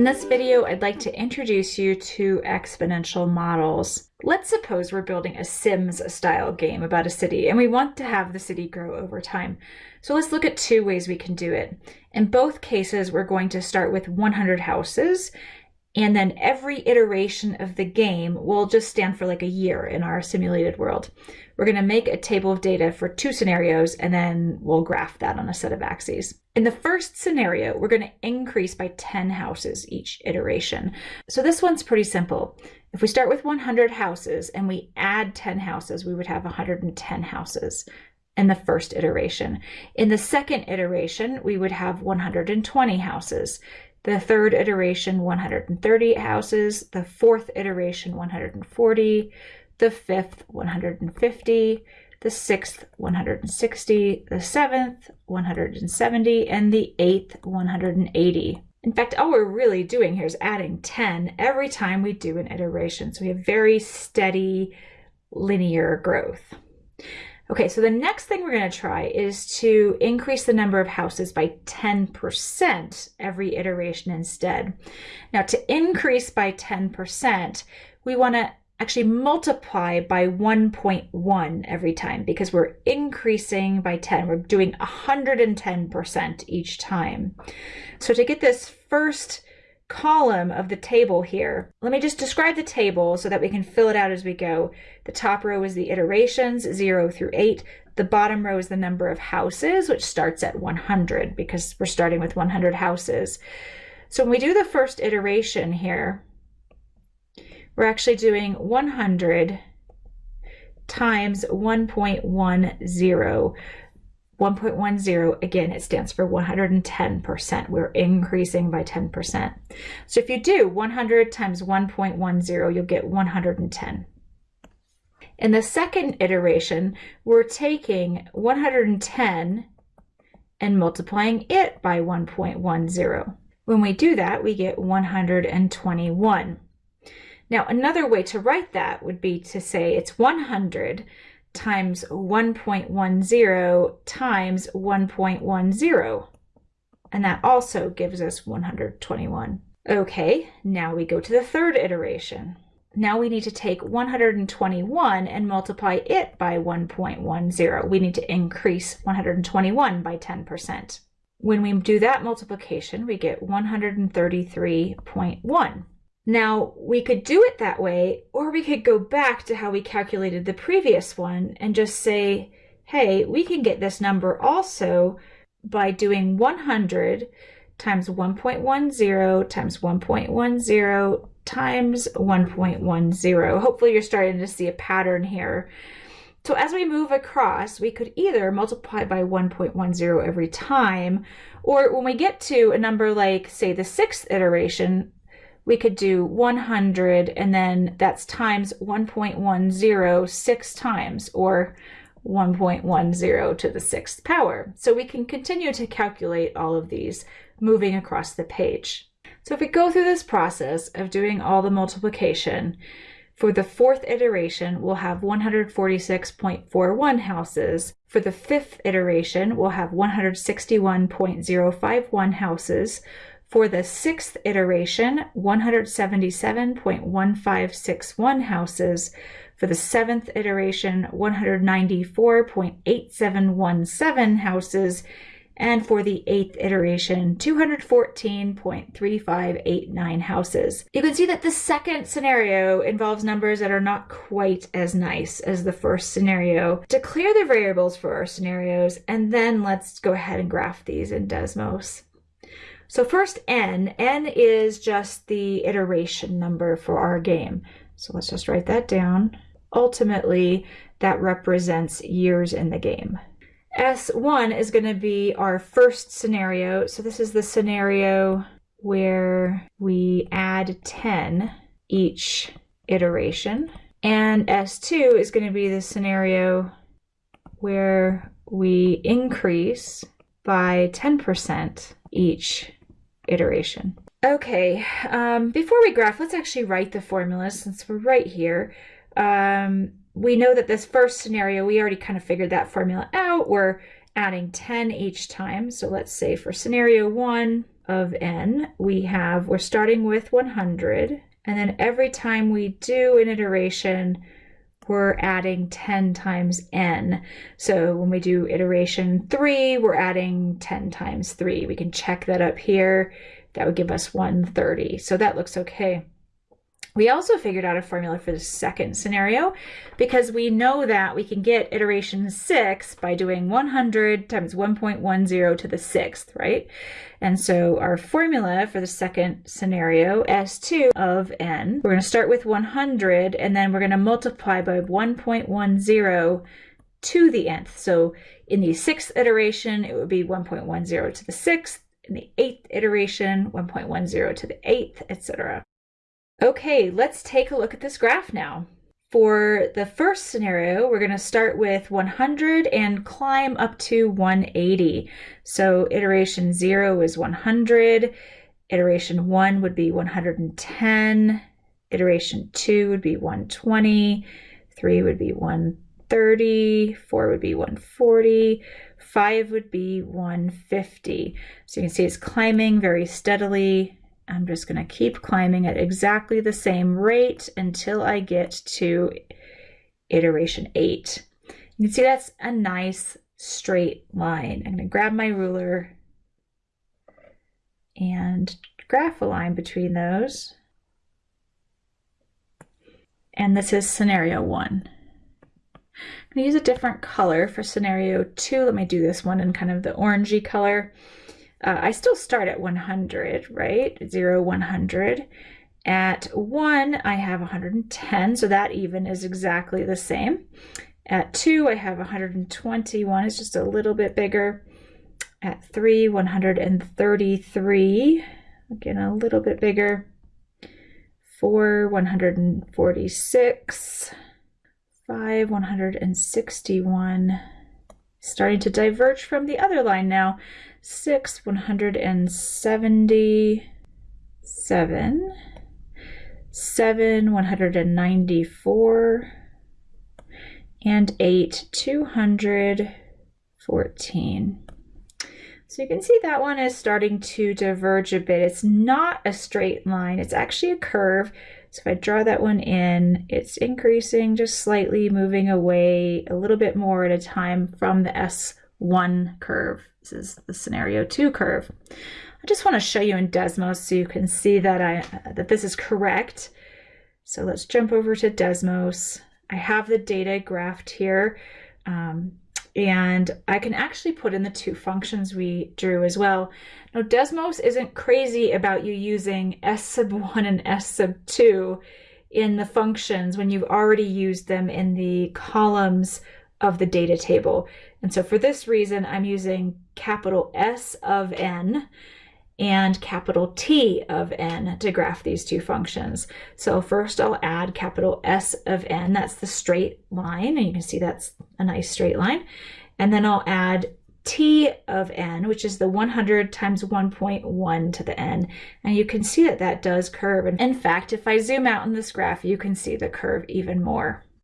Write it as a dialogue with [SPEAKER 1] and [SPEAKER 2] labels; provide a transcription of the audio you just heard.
[SPEAKER 1] In this video, I'd like to introduce you to exponential models. Let's suppose we're building a Sims style game about a city and we want to have the city grow over time. So let's look at two ways we can do it. In both cases, we're going to start with 100 houses and then every iteration of the game will just stand for like a year in our simulated world. We're going to make a table of data for two scenarios and then we'll graph that on a set of axes. In the first scenario, we're going to increase by 10 houses each iteration. So this one's pretty simple. If we start with 100 houses and we add 10 houses, we would have 110 houses in the first iteration. In the second iteration, we would have 120 houses. The third iteration, 130 houses. The fourth iteration, 140. The fifth, 150. The sixth, 160. The seventh, 170. And the eighth, 180. In fact, all we're really doing here is adding 10 every time we do an iteration. So we have very steady linear growth. Okay, so the next thing we're going to try is to increase the number of houses by 10% every iteration instead. Now to increase by 10%, we want to actually multiply by 1.1 every time because we're increasing by 10. We're doing 110% each time. So to get this first column of the table here. Let me just describe the table so that we can fill it out as we go. The top row is the iterations, 0 through 8. The bottom row is the number of houses, which starts at 100 because we're starting with 100 houses. So when we do the first iteration here, we're actually doing 100 times 1.10 1.10, again, it stands for 110%. We're increasing by 10%. So if you do 100 times 1.10, you'll get 110. In the second iteration, we're taking 110 and multiplying it by 1.10. When we do that, we get 121. Now, another way to write that would be to say it's 100 times 1.10 times 1.10. And that also gives us 121. Okay, now we go to the third iteration. Now we need to take 121 and multiply it by 1.10. We need to increase 121 by 10%. When we do that multiplication, we get 133.1. Now, we could do it that way, or we could go back to how we calculated the previous one and just say, hey, we can get this number also by doing 100 times 1.10 times 1.10 times 1.10. Hopefully you're starting to see a pattern here. So as we move across, we could either multiply by 1.10 every time, or when we get to a number like, say, the sixth iteration, we could do 100 and then that's times 1.10 six times or 1.10 to the sixth power. So we can continue to calculate all of these moving across the page. So if we go through this process of doing all the multiplication, for the fourth iteration, we'll have 146.41 houses. For the fifth iteration, we'll have 161.051 houses. For the sixth iteration, 177.1561 houses. For the seventh iteration, 194.8717 houses. And for the eighth iteration, 214.3589 houses. You can see that the second scenario involves numbers that are not quite as nice as the first scenario. Declare the variables for our scenarios, and then let's go ahead and graph these in Desmos. So first n, n is just the iteration number for our game. So let's just write that down. Ultimately, that represents years in the game. S1 is going to be our first scenario. So this is the scenario where we add 10 each iteration. And S2 is going to be the scenario where we increase by 10% each iteration. Okay, um, before we graph, let's actually write the formula since we're right here. Um, we know that this first scenario, we already kind of figured that formula out. We're adding 10 each time. So let's say for scenario one, of n, we have, we're starting with 100, and then every time we do an iteration, we're adding 10 times n. So when we do iteration 3, we're adding 10 times 3. We can check that up here. That would give us 130. So that looks okay. We also figured out a formula for the second scenario because we know that we can get iteration 6 by doing 100 times 1.10 to the sixth, right? And so our formula for the second scenario, S2 of n, we're going to start with 100 and then we're going to multiply by 1.10 to the nth. So in the sixth iteration, it would be 1.10 to the sixth. In the eighth iteration, 1.10 to the eighth, etc. Okay, let's take a look at this graph now. For the first scenario, we're going to start with 100 and climb up to 180. So iteration 0 is 100, iteration 1 would be 110, iteration 2 would be 120, 3 would be 130, 4 would be 140, 5 would be 150. So you can see it's climbing very steadily I'm just going to keep climbing at exactly the same rate until I get to iteration 8. You can see that's a nice straight line. I'm going to grab my ruler and graph a line between those. And this is scenario 1. I'm going to use a different color for scenario 2. Let me do this one in kind of the orangey color uh, I still start at 100, right? 0, 100. At 1, I have 110, so that even is exactly the same. At 2, I have 121, it's just a little bit bigger. At 3, 133, again a little bit bigger. 4, 146. 5, 161. Starting to diverge from the other line now six, one hundred and seventy-seven, seven, one hundred and ninety-four, and eight, two hundred fourteen. So you can see that one is starting to diverge a bit. It's not a straight line, it's actually a curve. So if I draw that one in, it's increasing just slightly, moving away a little bit more at a time from the S1 curve. This is the scenario two curve. I just want to show you in Desmos so you can see that I that this is correct. So let's jump over to Desmos. I have the data graphed here. Um, and I can actually put in the two functions we drew as well. Now Desmos isn't crazy about you using s sub 1 and s sub 2 in the functions when you've already used them in the columns of the data table. And so for this reason, I'm using capital S of n and capital T of n to graph these two functions. So first I'll add capital S of n, that's the straight line, and you can see that's a nice straight line. And then I'll add T of n, which is the 100 times 1.1 to the n. And you can see that that does curve. And in fact, if I zoom out in this graph, you can see the curve even more.